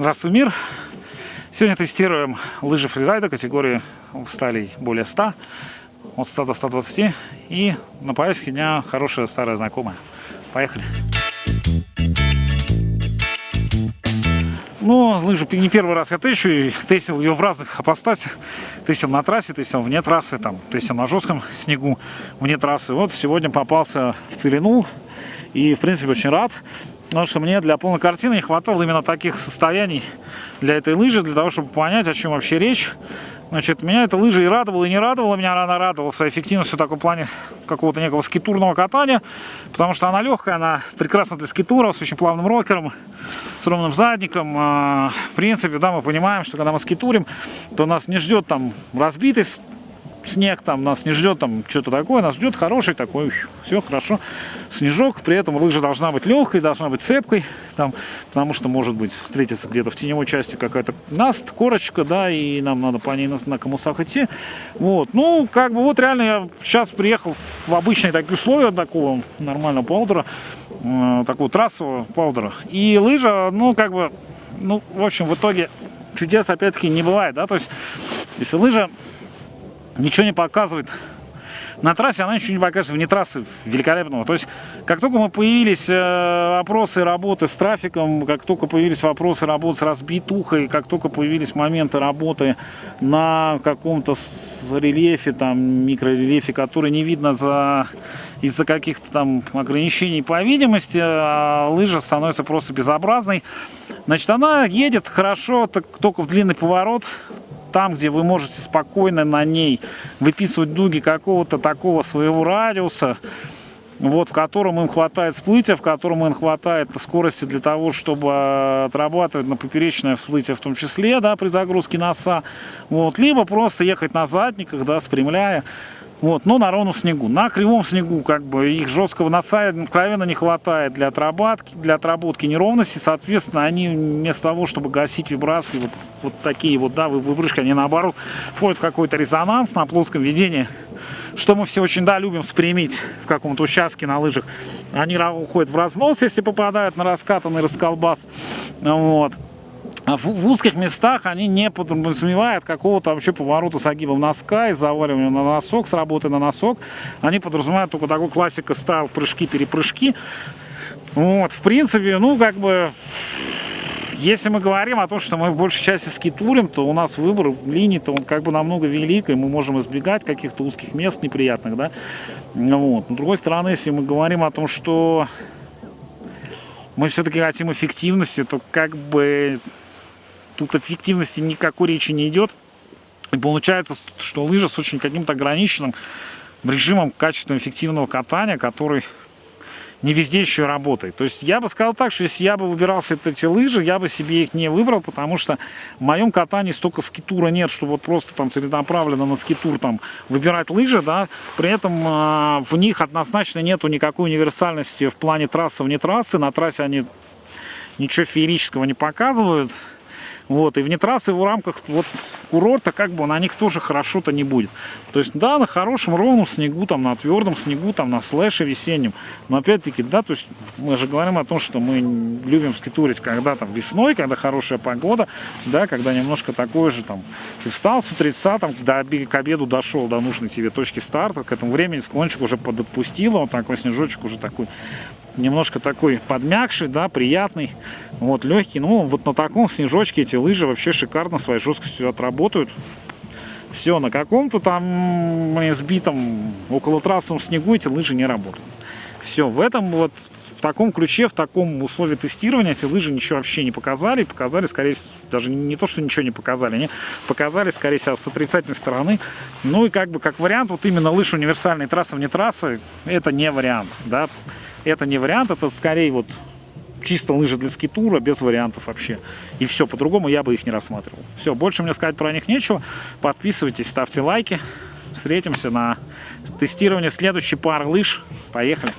Здравствуй, мир! Сегодня тестируем лыжи фрирайда категории сталей более 100, от 100 до 120. И на повестке дня хорошая старая знакомая. Поехали! Ну, лыжу не первый раз я тещу, и тестил ее в разных апостасях. Тестил на трассе, тестил вне трассы, там, тестил на жестком снегу вне трассы. Вот сегодня попался в целину, и, в принципе, очень рад. Потому что мне для полной картины не хватало именно таких состояний для этой лыжи, для того, чтобы понять, о чем вообще речь. Значит, меня эта лыжа и радовала, и не радовала. Меня она радовала своей эффективностью в таком плане какого-то некого скитурного катания. Потому что она легкая, она прекрасна для скитура, с очень плавным рокером, с ровным задником. А, в принципе, да, мы понимаем, что когда мы скитурим, то нас не ждет там разбитый снег там нас не ждет там что-то такое, нас ждет хороший такой, все хорошо, снежок, при этом лыжа должна быть легкой, должна быть цепкой, там, потому что может быть встретиться где-то в теневой части какая-то наст, корочка, да, и нам надо по ней на, на коммусах идти, вот, ну, как бы вот реально я сейчас приехал в обычные такие условия такого нормального паудера, э, такого трассового паудера, и лыжа, ну, как бы, ну, в общем, в итоге чудес опять-таки не бывает, да, то есть, если лыжа ничего не показывает. На трассе она ничего не покажет, вне трассы великолепного. То есть, как только мы появились э, вопросы работы с трафиком, как только появились вопросы работы с разбитухой, как только появились моменты работы на каком-то рельефе, там, микрорельефе, который не видно за из-за каких-то там ограничений по видимости, а лыжа становится просто безобразной. Значит, она едет хорошо, так, только в длинный поворот, там, где вы можете спокойно на ней выписывать дуги какого-то такого своего радиуса, вот, в котором им хватает всплытия, в котором им хватает скорости для того, чтобы отрабатывать на поперечное всплытие в том числе, да, при загрузке носа, вот, либо просто ехать на задниках, да, спрямляя, вот, но на ровном снегу. На кривом снегу как бы их жесткого носа откровенно не хватает для отработки, для отработки неровности. Соответственно, они вместо того, чтобы гасить вибрации, вот, вот такие вот, да, выбрышки, они наоборот входят в какой-то резонанс на плоском ведении. Что мы все очень, да, любим спрямить в каком-то участке на лыжах. Они уходят в разнос, если попадают на раскатанный расколбас. Вот. А в, в узких местах они не подразумевают какого-то вообще поворота с огибом носка и заваливания на носок, с работы на носок. Они подразумевают только такой классика стайл прыжки-перепрыжки. Вот, в принципе, ну, как бы, если мы говорим о том, что мы в большей части скитурим, то у нас выбор линий-то он как бы намного велик, и мы можем избегать каких-то узких мест неприятных, да. Вот. Но, с другой стороны, если мы говорим о том, что мы все-таки хотим эффективности, то как бы тут эффективности никакой речи не идет. И получается, что лыжа с очень каким-то ограниченным режимом качественного эффективного катания, который не везде еще работает. То есть я бы сказал так, что если я бы выбирался эти лыжи, я бы себе их не выбрал, потому что в моем катании столько скитура нет, что вот просто там целенаправленно на скитур там выбирать лыжи, да, при этом э, в них однозначно нету никакой универсальности в плане трассы вне трассы, на трассе они ничего феерического не показывают, вот, и вне трассы в рамках вот курорта как бы на них тоже хорошо-то не будет. То есть, да, на хорошем ровном снегу, там, на твердом снегу, там, на слэше весеннем. Но опять-таки, да, то есть мы же говорим о том, что мы любим скитурить, когда там весной, когда хорошая погода, да, когда немножко такое же там, ты встал с утреца, там, до, к обеду дошел до нужной тебе точки старта, к этому времени склончик уже подотпустило, вот такой снежочек уже такой немножко такой подмягший, да, приятный, вот, легкий. Ну, вот на таком снежочке эти лыжи вообще шикарно своей жесткостью отработают. Все, на каком-то там сбитом около трассовом снегу эти лыжи не работают. Все, в этом вот, в таком ключе, в таком условии тестирования эти лыжи ничего вообще не показали. Показали, скорее всего, даже не то, что ничего не показали, они показали, скорее всего, с отрицательной стороны. Ну и как бы, как вариант, вот именно лыж универсальной трассы вне трассы, это не вариант, да это не вариант, это скорее вот чисто лыжи для скитура, без вариантов вообще. И все, по-другому я бы их не рассматривал. Все, больше мне сказать про них нечего. Подписывайтесь, ставьте лайки. Встретимся на тестировании следующей пары лыж. Поехали!